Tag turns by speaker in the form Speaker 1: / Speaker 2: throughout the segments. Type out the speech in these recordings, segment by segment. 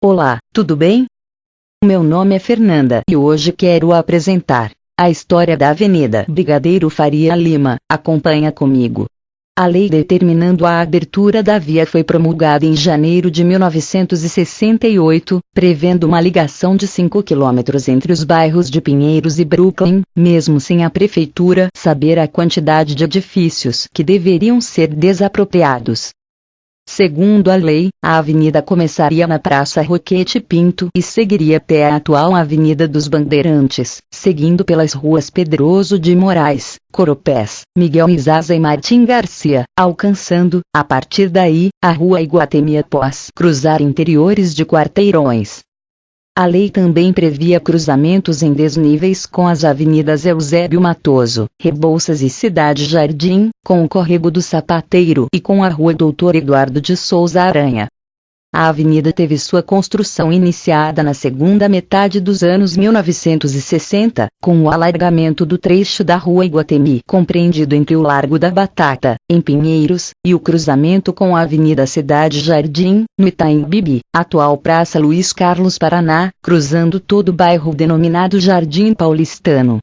Speaker 1: Olá, tudo bem? Meu nome é Fernanda e hoje quero apresentar a história da Avenida Brigadeiro Faria Lima. Acompanha comigo. A lei determinando a abertura da via foi promulgada em janeiro de 1968, prevendo uma ligação de 5 quilômetros entre os bairros de Pinheiros e Brooklyn, mesmo sem a prefeitura saber a quantidade de edifícios que deveriam ser desapropriados. Segundo a lei, a avenida começaria na Praça Roquete Pinto e seguiria até a atual Avenida dos Bandeirantes, seguindo pelas ruas Pedroso de Moraes, Coropés, Miguel Izaza e Martim Garcia, alcançando, a partir daí, a Rua Iguatemi após cruzar interiores de quarteirões. A lei também previa cruzamentos em desníveis com as avenidas Eusébio Matoso, Rebouças e Cidade Jardim, com o Córrego do Sapateiro e com a Rua Doutor Eduardo de Souza Aranha. A avenida teve sua construção iniciada na segunda metade dos anos 1960, com o alargamento do trecho da Rua Iguatemi, compreendido entre o Largo da Batata, em Pinheiros, e o cruzamento com a Avenida Cidade Jardim, no Itaim Bibi, atual Praça Luiz Carlos Paraná, cruzando todo o bairro denominado Jardim Paulistano.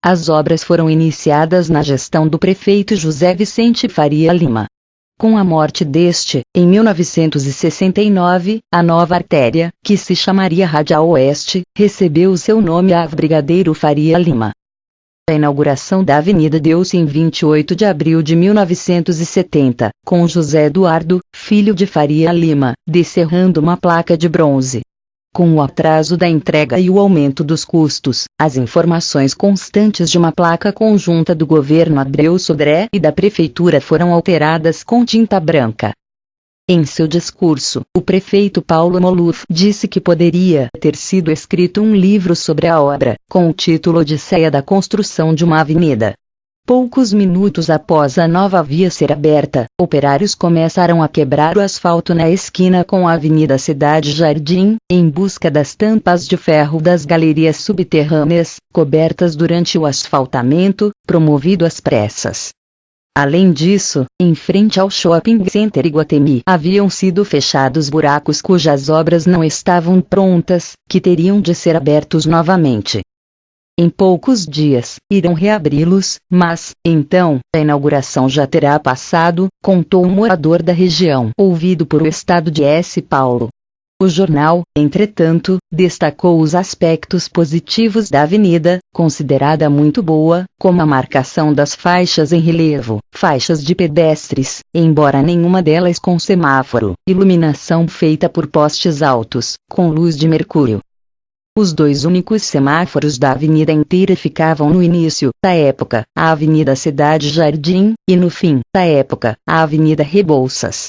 Speaker 1: As obras foram iniciadas na gestão do prefeito José Vicente Faria Lima. Com a morte deste, em 1969, a nova artéria, que se chamaria Radial Oeste, recebeu seu nome a Brigadeiro Faria Lima. A inauguração da avenida deu-se em 28 de abril de 1970, com José Eduardo, filho de Faria Lima, descerrando uma placa de bronze. Com o atraso da entrega e o aumento dos custos, as informações constantes de uma placa conjunta do governo Abreu Sodré e da prefeitura foram alteradas com tinta branca. Em seu discurso, o prefeito Paulo Moluf disse que poderia ter sido escrito um livro sobre a obra, com o título Odisseia da Construção de uma Avenida. Poucos minutos após a nova via ser aberta, operários começaram a quebrar o asfalto na esquina com a Avenida Cidade Jardim, em busca das tampas de ferro das galerias subterrâneas, cobertas durante o asfaltamento, promovido às pressas. Além disso, em frente ao Shopping Center Iguatemi haviam sido fechados buracos cujas obras não estavam prontas, que teriam de ser abertos novamente. Em poucos dias, irão reabri-los, mas, então, a inauguração já terá passado, contou um morador da região, ouvido por o estado de S. Paulo. O jornal, entretanto, destacou os aspectos positivos da avenida, considerada muito boa, como a marcação das faixas em relevo, faixas de pedestres, embora nenhuma delas com semáforo, iluminação feita por postes altos, com luz de mercúrio, os dois únicos semáforos da avenida inteira ficavam no início da época, a Avenida Cidade Jardim, e no fim da época, a Avenida Rebouças.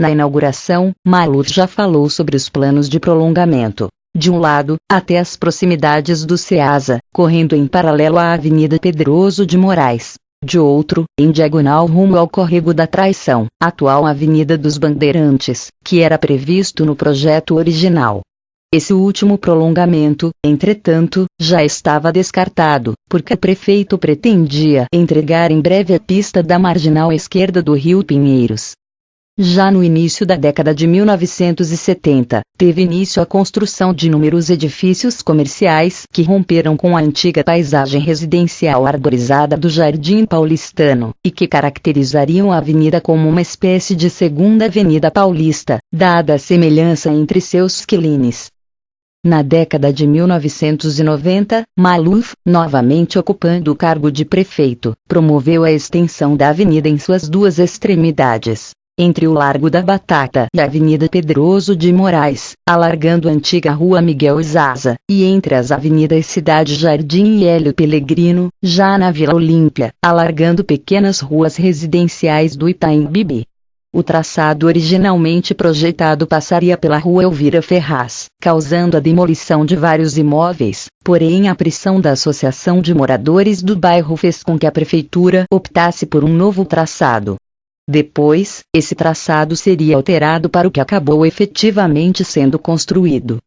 Speaker 1: Na inauguração, Maluf já falou sobre os planos de prolongamento. De um lado, até as proximidades do Ceasa, correndo em paralelo à Avenida Pedroso de Moraes. De outro, em diagonal rumo ao Córrego da Traição, atual Avenida dos Bandeirantes, que era previsto no projeto original. Esse último prolongamento, entretanto, já estava descartado, porque o prefeito pretendia entregar em breve a pista da marginal esquerda do Rio Pinheiros. Já no início da década de 1970, teve início a construção de inúmeros edifícios comerciais que romperam com a antiga paisagem residencial arborizada do Jardim Paulistano, e que caracterizariam a avenida como uma espécie de segunda Avenida Paulista, dada a semelhança entre seus quilines. Na década de 1990, Maluf, novamente ocupando o cargo de prefeito, promoveu a extensão da avenida em suas duas extremidades, entre o Largo da Batata e a Avenida Pedroso de Moraes, alargando a antiga Rua Miguel Izaza, e entre as avenidas Cidade Jardim e Hélio Pellegrino, já na Vila Olímpia, alargando pequenas ruas residenciais do Itaim Bibi. O traçado originalmente projetado passaria pela rua Elvira Ferraz, causando a demolição de vários imóveis, porém a pressão da Associação de Moradores do bairro fez com que a prefeitura optasse por um novo traçado. Depois, esse traçado seria alterado para o que acabou efetivamente sendo construído.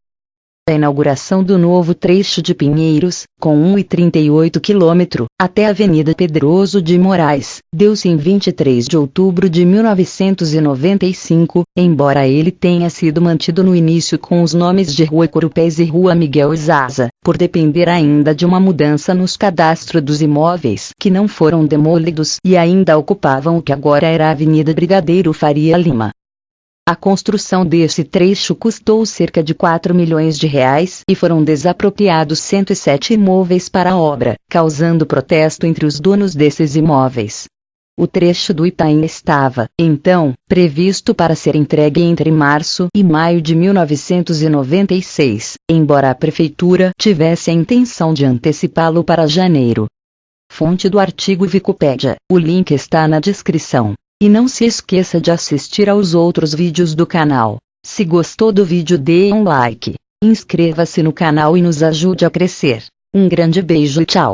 Speaker 1: A inauguração do novo trecho de Pinheiros, com 1,38 km, até a Avenida Pedroso de Moraes, deu-se em 23 de outubro de 1995, embora ele tenha sido mantido no início com os nomes de Rua Corupés e Rua Miguel Zaza, por depender ainda de uma mudança nos cadastros dos imóveis que não foram demolidos e ainda ocupavam o que agora era a Avenida Brigadeiro Faria Lima. A construção desse trecho custou cerca de 4 milhões de reais e foram desapropriados 107 imóveis para a obra, causando protesto entre os donos desses imóveis. O trecho do Itaim estava, então, previsto para ser entregue entre março e maio de 1996, embora a prefeitura tivesse a intenção de antecipá-lo para janeiro. Fonte do artigo Wikipédia. O link está na descrição. E não se esqueça de assistir aos outros vídeos do canal. Se gostou do vídeo dê um like, inscreva-se no canal e nos ajude a crescer. Um grande beijo e tchau.